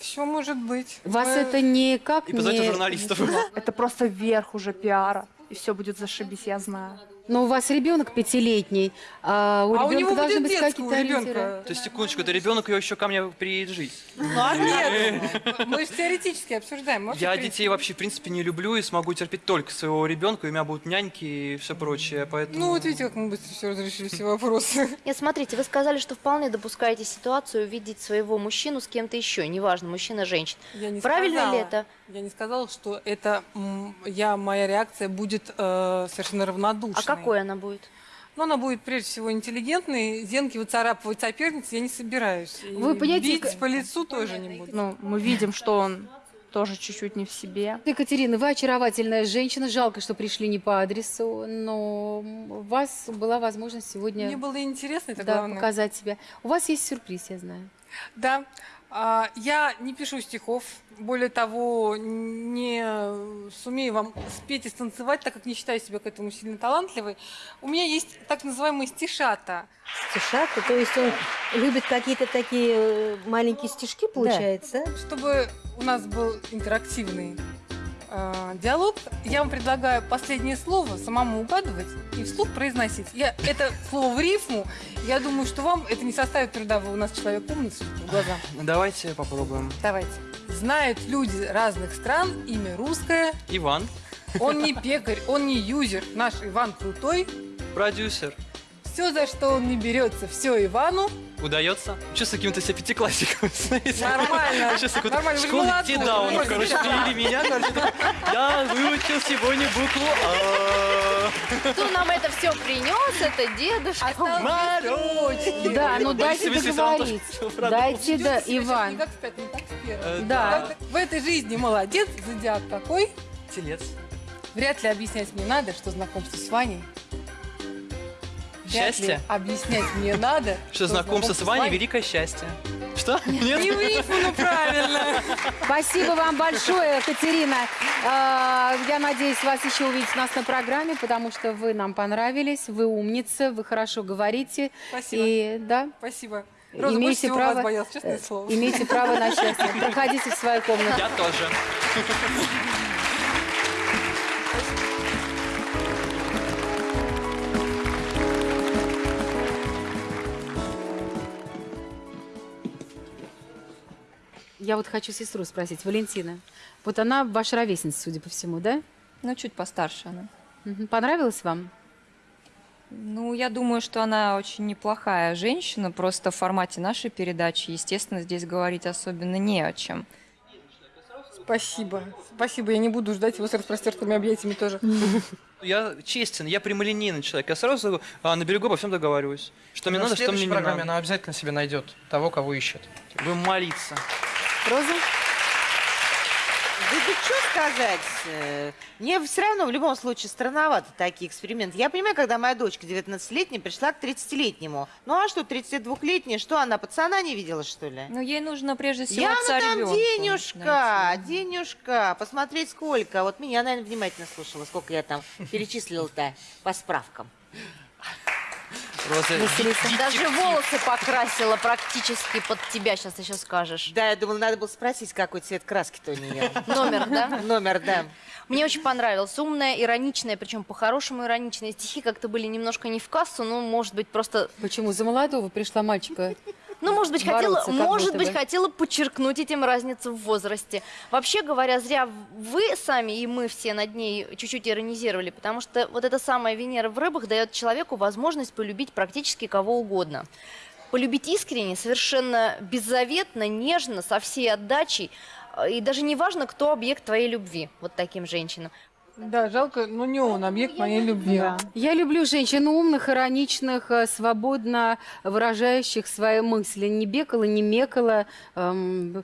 Все может быть. Вас Мы- это никак И не... журналистов. Это просто верх уже пиара. И все будет зашибись, я знаю. Но у вас ребенок пятилетний, а у А у ребенка него должны будет быть детского какие-то ребенка. То есть, секундочку, это ребенок ее еще ко мне приедет жить. Ну, а нет, мы же теоретически обсуждаем. Я детей вообще, в принципе, не люблю и смогу терпеть только своего ребенка, у меня будут няньки и все прочее, поэтому... Ну, вот видите, как мы быстро все разрешили, все вопросы. Нет, смотрите, вы сказали, что вполне допускаете ситуацию увидеть своего мужчину с кем-то еще, неважно, мужчина, женщина. Я не Правильно сказала, ли это? Я не сказала, что это я, моя реакция будет э, совершенно равнодушной. А какой она будет? Ну, она будет прежде всего интеллигентной. Зенки выцарапывать соперниц я не собираюсь. И Вы понимаете, бить к- по лицу тоже не буду. Ну, мы видим, что он тоже чуть-чуть не в себе. Екатерина, вы очаровательная женщина. Жалко, что пришли не по адресу, но у вас была возможность сегодня Мне было интересно, это да, главное. показать себя. У вас есть сюрприз, я знаю. Да. А, Я не пишу стихов, более того, не сумею вам спеть и станцевать, так как не считаю себя к этому сильно талантливой. У меня есть так называемые стишата. Стишата, то есть он любит какие-то такие э, маленькие стишки, получается? Чтобы у нас был интерактивный э, диалог, я вам предлагаю последнее слово самому угадывать и вслух произносить. Я, это слово в рифму. Я думаю, что вам это не составит труда. Вы у нас человек умный, судя по глазам. Давайте попробуем. Давайте. Знают люди разных стран имя русское. Иван, Он не пекарь, он не юзер. Наш Иван крутой. продюсер. Все, за что он не берется, все Ивану. Удается? Чувствую каким-то себя пятиклассиком. знаете. Нормально. Какой-то Нормально, вы кидаун, вы короче, привели меня, я выучил сегодня букву А. Кто нам это все принес? Это дедушка. Да, ну дайте договорить. Дайте, да, Чувствуете себя Иван. Не. Э, Да. В этой жизни молодец, зодиак какой. Телец. Вряд ли объяснять мне надо, что знакомство с Ваней. Счастье? объяснять мне надо, Что знакомство с Ваней – великое счастье. Что? Нет? Не в рифму, ну правильно. Спасибо вам большое, Екатерина. А, Я надеюсь вас еще увидеть нас на программе, потому что вы нам понравились, вы умница, вы хорошо говорите. Спасибо. И да, Спасибо. Роза, имеете всего право, вас боялась, честное э, слово. имеете право на счастье. Проходите в свою комнату. Я тоже. Я вот хочу сестру спросить, Валентина. Вот она ваша ровесница, судя по всему, да? Ну, чуть постарше она. Понравилась вам? Ну, я думаю, что она очень неплохая женщина, просто в формате нашей передачи, естественно, здесь говорить особенно не о чем. Спасибо. Спасибо. Я не буду ждать его с распростертыми объятиями тоже. Я честен, я прямолинейный человек. Я сразу а, на берегу обо всем договариваюсь. Что мне надо, в что мне следующей не программе надо. она обязательно себе найдет того, кого ищет. Будем молиться. Роза? Да тут что сказать? э, Мне все равно в любом случае странновато такие эксперименты. Я понимаю, когда моя дочка 19-летняя пришла к 30-летнему. Ну а что, 32-летняя, что она пацана не видела, что ли? Ну, ей нужно прежде всего Я отца там ребенка денежка, денежка, посмотреть сколько. Вот меня, наверное, внимательно слушала, сколько я там перечислила-то по справкам. Роза, Даже волосы покрасила практически под тебя, сейчас еще скажешь. Да, я думала, надо было спросить, какой цвет краски-то у нее. Номер, да? Номер, да. Мне очень понравилось. Умная, ироничная, причем по-хорошему ироничные стихи как-то были немножко не в кассу, но, может быть, просто... Почему? За молодого пришла мальчика. Ну, может быть, хотела, бороться, как может быть, бы. хотела подчеркнуть этим разницу в возрасте. Вообще говоря, зря вы сами и мы все над ней чуть-чуть иронизировали, потому что вот эта самая Венера в рыбах дает человеку возможность полюбить практически кого угодно. Полюбить искренне, совершенно беззаветно, нежно, со всей отдачей. э, И даже не важно, кто объект твоей любви, вот таким женщинам. Да, жалко, но не он объект моей любви. Я люблю женщин умных, ироничных, э, свободно выражающих свои мысли. Не бекала, не мекала, эм,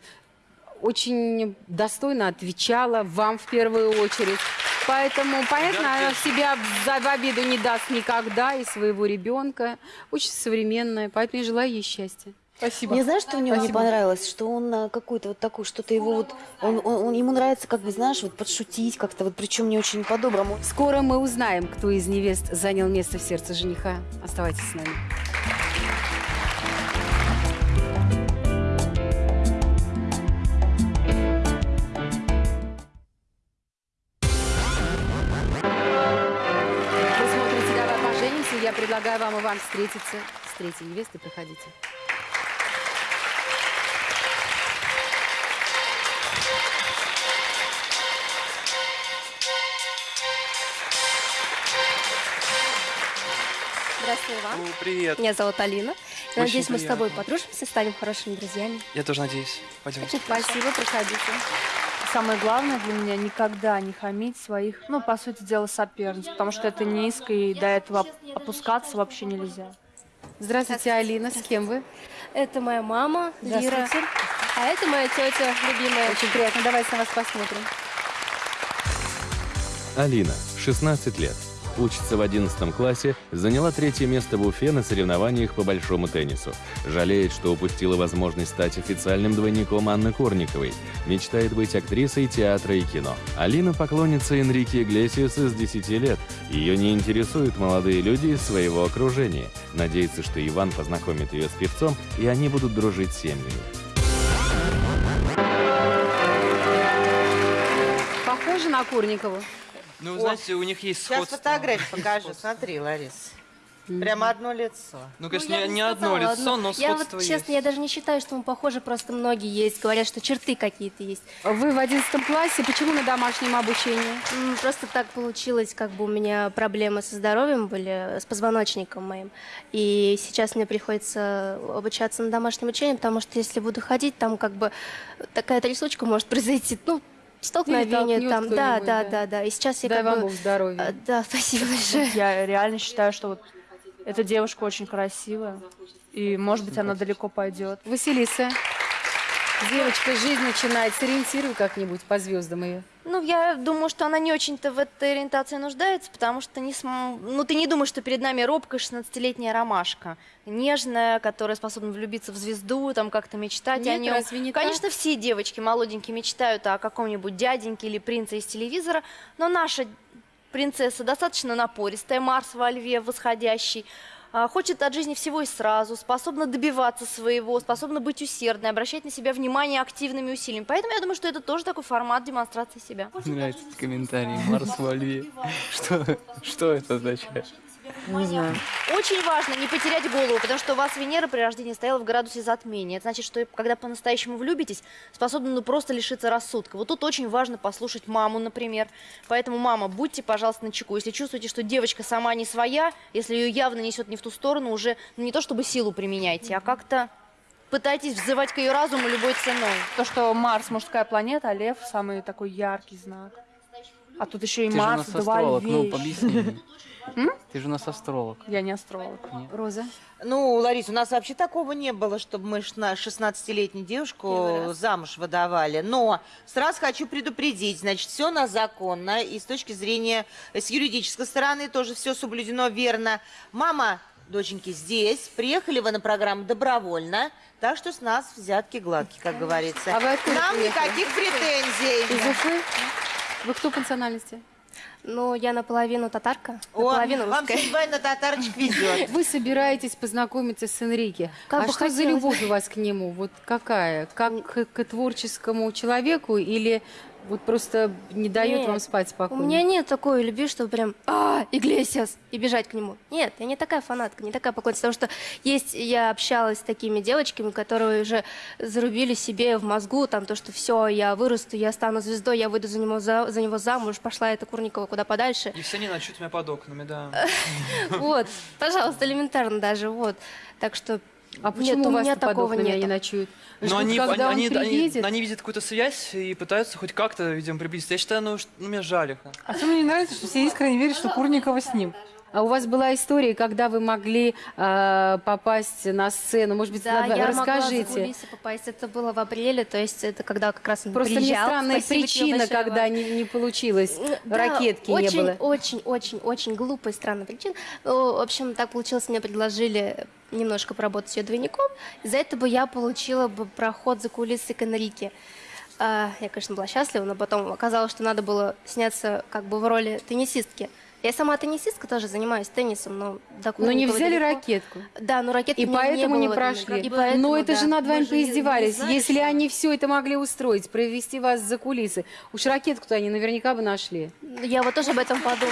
очень достойно отвечала вам в первую очередь. Поэтому, понятно, она себя в- за в обиду не даст никогда и своего ребенка. Очень современная, поэтому я желаю ей счастья. Спасибо. Мне знаешь, что в нем не Спасибо. понравилось? Что он а, какой-то вот такой, что-то его вот... Он, он- он- ему нравится, как бы, знаешь, вот подшутить как-то, вот причем не очень по-доброму. Скоро мы узнаем, кто из невест занял место в сердце жениха. Оставайтесь с нами. Вы смотрите «Давай поженимся». Я предлагаю вам и вам встретиться с третьей невестой. Проходите. Здравствуй, Иван. Ну, привет. Меня зовут Алина. Очень Надеюсь, мы с приятно. тобой подружимся, станем хорошими друзьями. Я тоже надеюсь. Пойдем. Очень спасибо, проходите. Самое главное для меня никогда не хамить своих, ну, по сути дела, соперниц, потому что это низко, и до этого оп- опускаться вообще нельзя. Здравствуйте, Алина. С кем вы? Это моя мама, Лира. Здравствуйте. А это моя тетя, любимая. Очень приятно. Давайте на вас посмотрим. Алина, 16 лет. Учится в 11 классе, заняла третье место в Уфе на соревнованиях по большому теннису. Жалеет, что упустила возможность стать официальным двойником Анны Корниковой. Мечтает быть актрисой театра и кино. Алина поклонница Энрике Иглесиаса с 10 лет. Ее не интересуют молодые люди из своего окружения. Надеется, что Иван познакомит ее с певцом, и они будут дружить семьями. Похоже на Курникову. Ну, знаете, у них есть Сейчас сходство. фотографию покажу. Смотри, Ларис. Прямо одно лицо. Ну, конечно, я не, не одно лицо, но Я сходство вот, есть. честно, я даже не считаю, что мы похожи, просто многие есть. Говорят, что черты какие-то есть. Вы в 11 классе. Почему на домашнем обучении? Просто так получилось, как бы у меня проблемы со здоровьем были, с позвоночником моим. И сейчас мне приходится обучаться на домашнем обучении, потому что если буду ходить, там как бы такая трясучка может произойти. Ну, столкновение там. Да, да, да. да, да. И сейчас я Дай как вам бы... Бог здоровья. А, Да, спасибо большое. Я реально считаю, что вот эта девушка очень красивая, и, может быть, она далеко пойдет. Василиса. Девочка, жизнь начинает. Сориентируй как-нибудь по звездам ее. Ну, я думаю, что она не очень-то в этой ориентации нуждается, потому что не см... ну, ты не думаешь, что перед нами робкая 16-летняя ромашка, нежная, которая способна влюбиться в звезду, там как-то мечтать о Нет, нем. разве не так? Конечно, все девочки молоденькие мечтают о каком-нибудь дяденьке или принце из телевизора, но наша принцесса достаточно напористая, Марс во льве восходящий, хочет от жизни всего и сразу, способна добиваться своего, способна быть усердной, обращать на себя внимание активными усилиями. Поэтому я думаю, что это тоже такой формат демонстрации себя. Мне нравится этот комментарий. Марс во льве. Что, что это означает? Не знаю. Очень важно не потерять голову, потому что у вас Венера при рождении стояла в градусе затмения. Это значит, что когда по-настоящему влюбитесь, способны ну, просто лишиться рассудка. Вот тут очень важно послушать маму, например. Поэтому, мама, будьте, пожалуйста, начеку. Если чувствуете, что девочка сама не своя, если ее явно несет не в ту сторону, уже ну, не то чтобы силу применяйте, а как-то пытайтесь взывать к ее разуму любой ценой. То, что Марс мужская планета, а Лев самый такой яркий знак. А тут еще и Ты же у Марс, нас два астролог, ну. объясни. Ты же у нас астролог. Я не астролог. Роза? Ну, Ларис, у нас вообще такого не было, чтобы мы шна- 16-летнюю девушку замуж выдавали. Но сразу хочу предупредить, значит, все у нас законно, и с точки зрения, э, с юридической стороны тоже все соблюдено верно. Мама, доченьки, здесь, приехали вы на программу добровольно, так что с нас взятки гладкие, как говорится. А вы Нам приехали? никаких претензий. Из Уфы? Вы кто по национальности? Ну, я наполовину татарка, О, наполовину вам русская. судьба на татарочек везет. Вы собираетесь познакомиться с Энрике. Как а что за хотелось. любовь у вас к нему? Вот какая? Как к, к творческому человеку или Вот просто не дает Нет, вам спать У спокойно. меня нет такой любви, что прям «А, Иглесиас!» и бежать к нему. Нет, я не такая фанатка, не такая поклонница. Потому что есть, я общалась с такими девочками, которые уже зарубили себе в мозгу, там, то, что все, я вырасту, я стану звездой, я выйду за него, за, за него замуж, пошла эта Курникова куда подальше. И все не ночуют меня под окнами, да. Вот, пожалуйста, элементарно даже, вот. Так что А почему нет, у у вас такого нет. они ночуют? Но они, когда он они, они, они, приедет? они видят какую-то связь и пытаются хоть как-то, видимо, приблизиться. Я считаю, ну, что- ну мне жаль их. А что мне не нравится, что все искренне верят, что Курникова с ним. А у вас была история, когда вы могли э, попасть на сцену? Может быть, Да, надо- я могла расскажите. кулисы попасть. Это было в апреле, то есть это когда как раз Просто приезжал. странная Спасибо причина, когда не, не получилось. Да, Ракетки очень, не было. Очень, очень, очень глупая, странная причина. Ну, в общем, так получилось, мне предложили немножко поработать ее двойником. За это бы я получила бы проход за кулисы к Энрике. А, Я, конечно, была счастлива, но потом оказалось, что надо было сняться как бы в роли теннисистки. Я сама теннисистка, тоже занимаюсь теннисом, но до Но не взяли далеко. ракетку. Да, но ракетки И поэтому не, не прошли. И поэтому, Но это же да. над вами Мы же поиздевались. знали, Если что- они все это могли устроить, провести вас за кулисы, уж ракетку-то они наверняка бы нашли. Я вот тоже об этом подумала.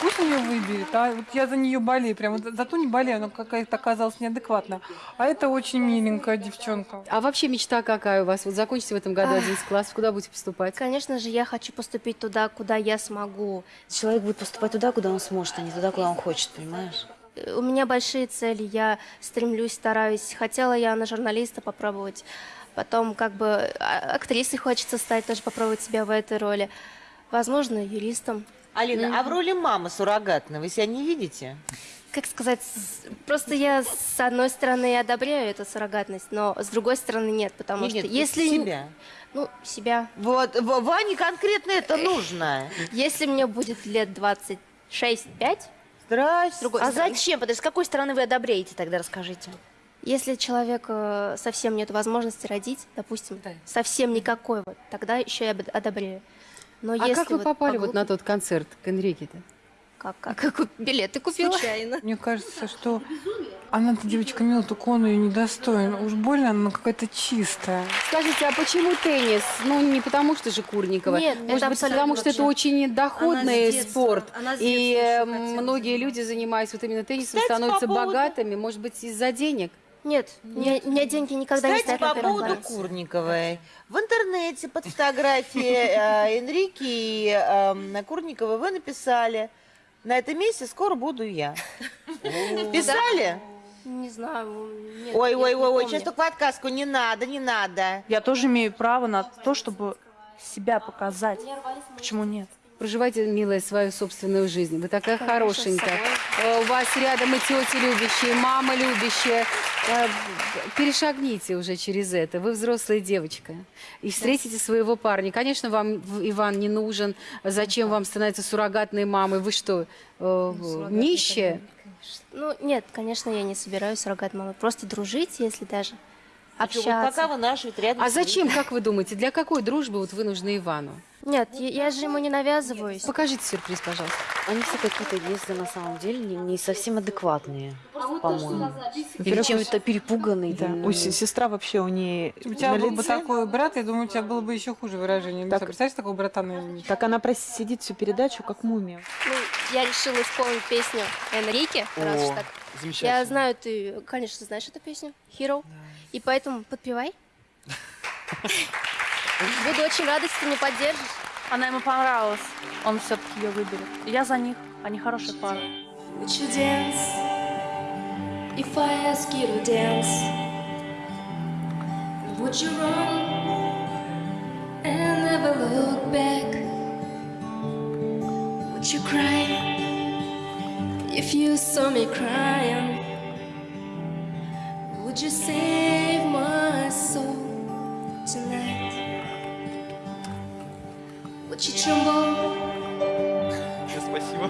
Пусть ее выберет, а вот я за нее болею, прям вот за ту не болею, она какая-то оказалась неадекватная. А это очень миленькая девчонка. А вообще мечта какая у вас? Вот закончите в этом году Ах. 11 класс, куда будете поступать? Конечно же, я хочу поступить туда, куда я смогу. Человек будет поступать туда, куда он сможет, а не туда, куда он хочет, понимаешь? Э, У меня большие цели, я стремлюсь, стараюсь. Хотела я на журналиста попробовать. Потом как бы а, актрисой хочется стать, тоже попробовать себя в этой роли. Возможно, юристом. Алина, а в роли мамы суррогатной вы себя не видите? Как сказать, просто я с одной стороны одобряю эту суррогатность, но с другой стороны нет, потому Нет, что нет, если... себя. Ну, себя. Вот, Ване конкретно это нужно. Если мне будет лет 26-5, Здрасте. другой А стороны. зачем? Подожди, с какой стороны вы одобряете тогда, расскажите. Если человек э, совсем нет возможности родить, допустим, совсем никакой, вот, тогда еще я бы одобряю. Но а если как вы вот попали по вот на тот концерт к Энрике-то? Как, как, как билеты купила? Случайно. Мне кажется, что она-то девочка мила, только он ее недостоин. Уж больно она какая-то чистая. Скажите, а почему теннис? Ну, не потому что же Курникова. Нет, Может это быть, потому что это очень доходный Она спорт. она И э, многие люди, занимаясь вот именно теннисом, Кстати, становятся по поводу- богатыми. Может быть, из-за денег? Нет, у меня, у меня деньги никогда не Кстати, стоят на по первом поводу плане. Курниковой. В интернете под фотографией э, Энрике и э, Курниковой вы написали «На этом месте скоро буду я». Писали? Не знаю. нет, Ой, ой, ой, ой, сейчас только подсказку, не надо, не надо. Я тоже имею право на то, чтобы себя показать. Почему нет? Проживайте, милая, свою собственную жизнь. Вы такая Конечно, хорошенькая. Э, У вас рядом и тети любящие, и мама любящая. Э, Перешагните уже через это. Вы взрослая девочка. И встретите своего парня. Конечно, вам Иван не нужен. Зачем вам становиться суррогатной мамой? Вы что, э, нищая? Ну, нет, конечно, я не собираюсь суррогат мамой. Просто дружить, если даже Ничего, вот общаться. пока вы наши вот рядом А зачем, как вы думаете, для какой дружбы вот вы нужны Ивану? Нет, я, я же ему не навязываюсь. Покажите сюрприз, пожалуйста. Они все какие-то, если на самом деле, не, не совсем адекватные, по-моему. Или чем-то перепуганные. Да, у се- сестра вообще у нее У тебя был бы такой брат, я думаю, у тебя было бы еще хуже выражение лица. Так. Представляешь, такого братана? Так она сидит всю передачу, как мумия. Ну, я решила исполнить песню Энрике, раз уж так. замечательно. Я знаю, ты, конечно, знаешь эту песню, Hero. И поэтому подпевай. Буду очень рада, если ты меня поддержишь. Она ему понравилась. Он все-таки ее выберет. Я за них. Они хорошая пара. Would you dance if I ask you to dance? Would you run and never look back? Would you cry if you saw me crying? Would you save my soul tonight? Would you tremble? Спасибо.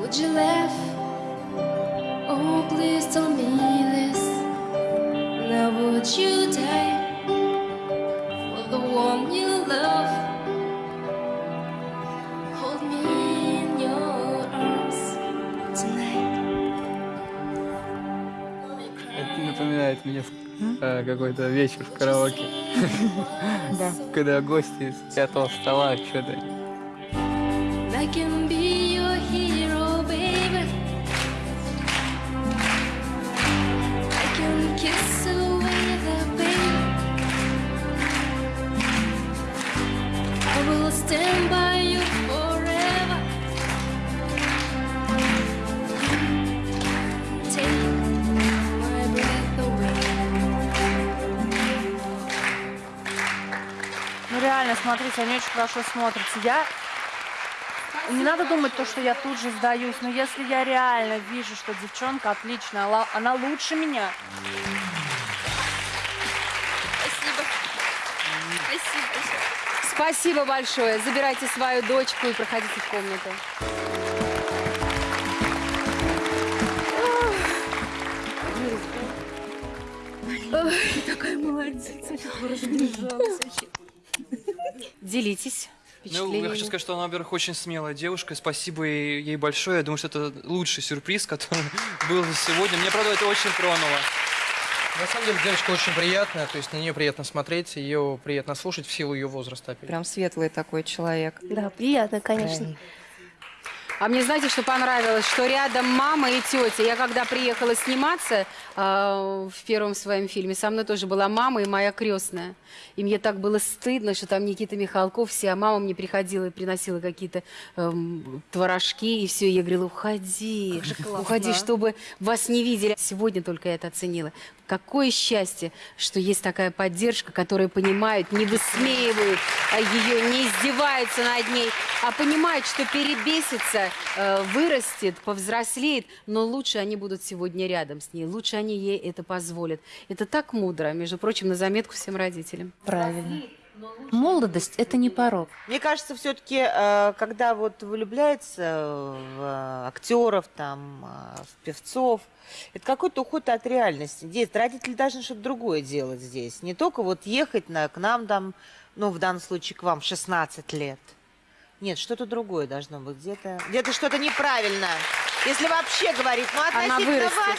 Would you laugh? Oh, please tell me this. Now, would you die Какой-то вечер в караоке. Да. Когда гости с пятого стола что-то хорошо смотрятся. Я... Не надо думать то, что я тут же сдаюсь, но если я реально вижу, что девчонка отличная, она лучше меня. Спасибо. Спасибо. Спасибо большое. Забирайте свою дочку и проходите в комнату. Ой, такая молодец, разбежалась вообще. Делитесь Ну, я хочу сказать, что она, во-первых, очень смелая девушка. Спасибо ей, большое. Я думаю, что это лучший сюрприз, который был сегодня. Мне, правда, это очень тронуло. На самом деле девочка очень приятная, то есть на нее приятно смотреть, ее приятно слушать в силу ее возраста. Опять. Прям светлый такой человек. Да, приятно, конечно. А мне знаете, что понравилось? Что рядом мама и тетя. Я когда приехала сниматься э, в первом своем фильме, со мной тоже была мама и моя крестная. И мне так было стыдно, что там Никита Михалков все, а мама мне приходила и приносила какие-то эм, творожки, и все. Я говорила, уходи, уходи, чтобы вас не видели. Сегодня только я это оценила. Какое счастье, что есть такая поддержка, которая понимает, не высмеивают а ее, не издеваются над ней, а понимают, что перебесится, э, вырастет, повзрослеет, но лучше они будут сегодня рядом с ней, лучше они ей это позволят. Это так мудро, между прочим, на заметку всем родителям. Правильно. Молодость – это не порог. Мне кажется, все-таки, когда вот влюбляется в э, актеров, там, э, в певцов, это какой-то уход от реальности. Здесь родители должны что-то другое делать здесь. Не только вот ехать на, к нам там, ну, в данном случае к вам, в 16 лет. Нет, что-то другое должно быть. Где-то где что-то неправильно. Если вообще говорить, ну, Она относительно вырастет. вас...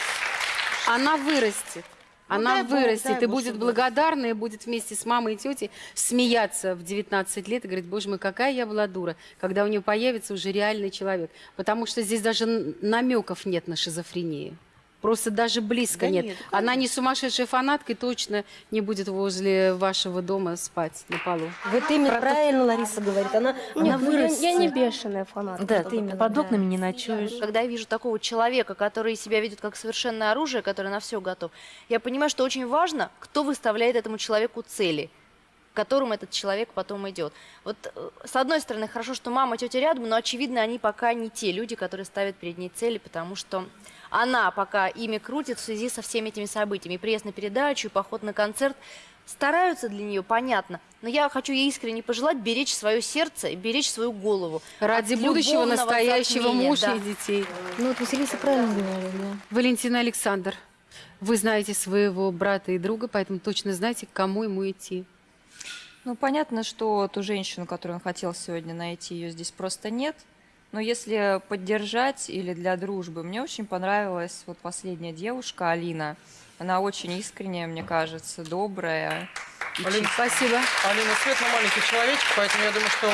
Она вырастет. Ну, Она дай бог, вырастет дай и бог, будет благодарна, и будет вместе с мамой и тетей смеяться в 19 лет и говорить, боже мой, какая я была дура, когда у нее появится уже реальный человек. Потому что здесь даже намеков нет на шизофрению. Просто даже близко Да нет. нет, Она не сумасшедшая фанатка и точно не будет возле вашего дома спать на полу. Вот именно правильно Лариса говорит. Она, она Нет, ну, я, вырастет. я не бешеная фанатка. Да, ты именно, под да. окнами не ночуешь. Когда я вижу такого человека, который себя ведет как совершенное оружие, который на все готов, я понимаю, что очень важно, кто выставляет этому человеку цели к которым этот человек потом идет. Вот э, с одной стороны, хорошо, что мама, тетя рядом, но очевидно, они пока не те люди, которые ставят перед ней цели, потому что она пока ими крутит в связи со всеми этими событиями. И приезд на передачу, и поход на концерт стараются для нее, понятно. Но я хочу ей искренне пожелать беречь свое сердце и беречь свою голову. Ради будущего настоящего затмения, мужа да. и детей. Ну вот Василиса правильно говорит, да. Валентина Александр, вы знаете своего брата и друга, поэтому точно знаете, к кому ему идти. Ну, понятно, что ту женщину, которую он хотел сегодня найти, ее здесь просто нет. Но если поддержать или для дружбы, мне очень понравилась вот последняя девушка, Алина. Она очень искренняя, мне кажется, добрая. и Алин, Спасибо. Алина Светлана маленький человечек, поэтому я думаю, что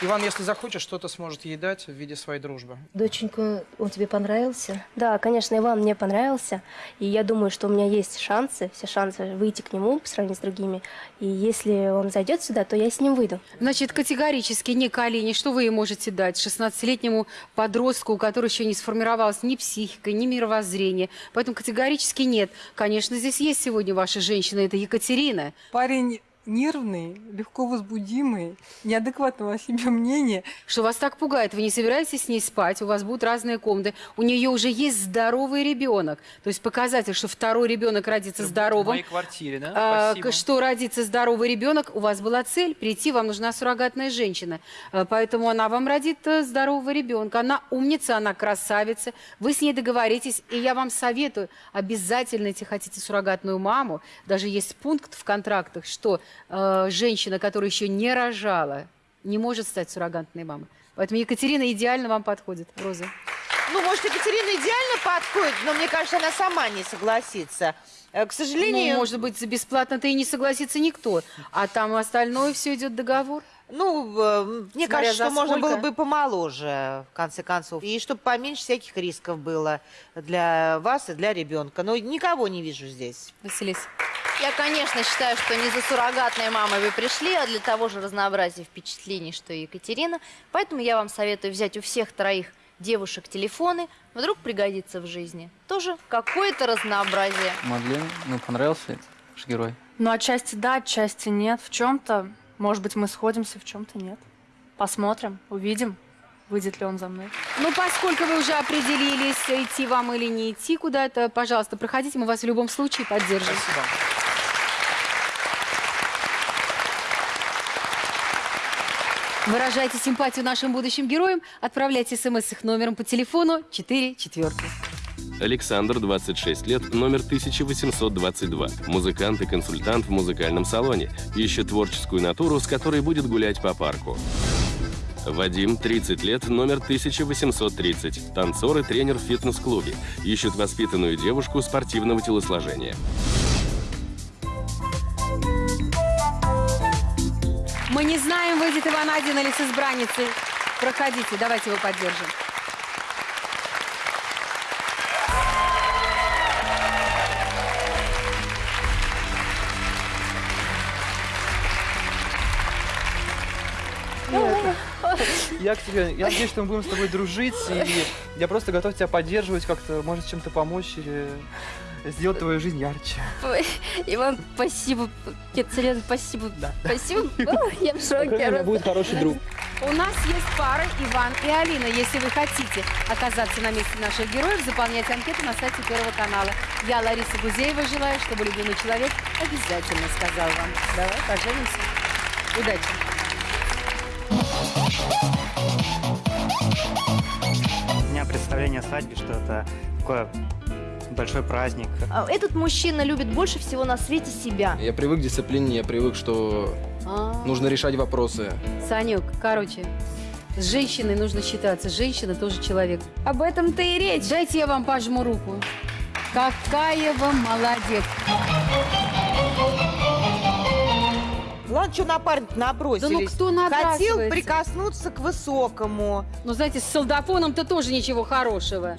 Иван, если захочет, что-то сможет ей дать в виде своей дружбы. Доченька, он тебе понравился? Да, конечно, Иван мне понравился. И я думаю, что у меня есть шансы, все шансы выйти к нему по сравнению с другими. И если он зайдет сюда, то я с ним выйду. Значит, категорически не к Алине. Что вы ей можете дать 16-летнему подростку, у которого еще не сформировалась ни психика, ни мировоззрение? Поэтому категорически нет. Конечно, здесь есть сегодня ваша женщина, это Екатерина. Парень нервный, легко возбудимый, неадекватного о себе мнения. Что вас так пугает? Вы не собираетесь с ней спать, у вас будут разные комнаты. У нее уже есть здоровый ребенок. То есть показатель, что второй ребенок родится В здоровым. моей квартире, да? А, Спасибо. что родится здоровый ребенок, у вас была цель прийти, вам нужна суррогатная женщина. А, Поэтому она вам родит э, здорового ребенка. Она умница, она красавица. Вы с ней договоритесь, и я вам советую, обязательно, если хотите суррогатную маму, даже есть пункт в контрактах, что э, женщина, которая еще не рожала, не может стать суррогатной мамой. Поэтому Екатерина идеально вам подходит, Роза. Ну, может, Екатерина идеально подходит, но мне кажется, она сама не согласится. Э, К сожалению... Ну, может быть, бесплатно-то и не согласится никто. А там остальное все идет договор. Ну, э, мне Смотря кажется, что можно было бы помоложе, в конце концов. И чтобы поменьше всяких рисков было для вас и для ребенка. Но никого не вижу здесь. Василиса. Я, конечно, считаю, что не за суррогатной мамой вы пришли, а для того же разнообразия впечатлений, что и Екатерина. Поэтому я вам советую взять у всех троих девушек телефоны. Вдруг пригодится в жизни. Тоже какое-то разнообразие. Мадлен, ну понравился этот ваш герой? Ну, отчасти да, отчасти нет. В чем-то, может быть, мы сходимся, в чем-то нет. Посмотрим, увидим, выйдет ли он за мной. Ну, поскольку вы уже определились, идти вам или не идти куда-то, пожалуйста, проходите, мы вас в любом случае поддержим. Спасибо. Выражайте симпатию нашим будущим героям, отправляйте смс их номером по телефону 4 четверки. Александр, 26 лет, номер 1822. Музыкант и консультант в музыкальном салоне. Ищет творческую натуру, с которой будет гулять по парку. Вадим, 30 лет, номер 1830. Танцор и тренер в фитнес-клубе. Ищет воспитанную девушку спортивного телосложения. Мы не знаем, выйдет Иван один или с избранницей. Проходите, давайте его поддержим. Я к тебе, я надеюсь, что мы будем с тобой дружить, и я просто готов тебя поддерживать, как-то, может, чем-то помочь или сделать твою жизнь ярче. Иван, спасибо. Екатерина, спасибо. Спасибо. О, Я в шоке. просто. хороший друг. У нас есть пара Иван и Алина. Если вы хотите оказаться на месте наших героев, заполняйте анкету на сайте Первого канала. Я, Лариса Гузеева, желаю, чтобы любимый человек обязательно сказал вам. Давай поженимся. Удачи. У меня представление о свадьбе, что это такое большой праздник. А, Этот мужчина любит больше всего на свете себя. Я привык к дисциплине, я привык, что А. нужно решать вопросы. Санек, короче, с женщиной нужно считаться. Женщина тоже человек. Об этом-то и речь. Дайте я вам пожму руку. Какая вы молодец. Ладно, что на парня набросились. Да ну кто Хотел прикоснуться к высокому. Ну, знаете, с солдафоном-то тоже ничего хорошего.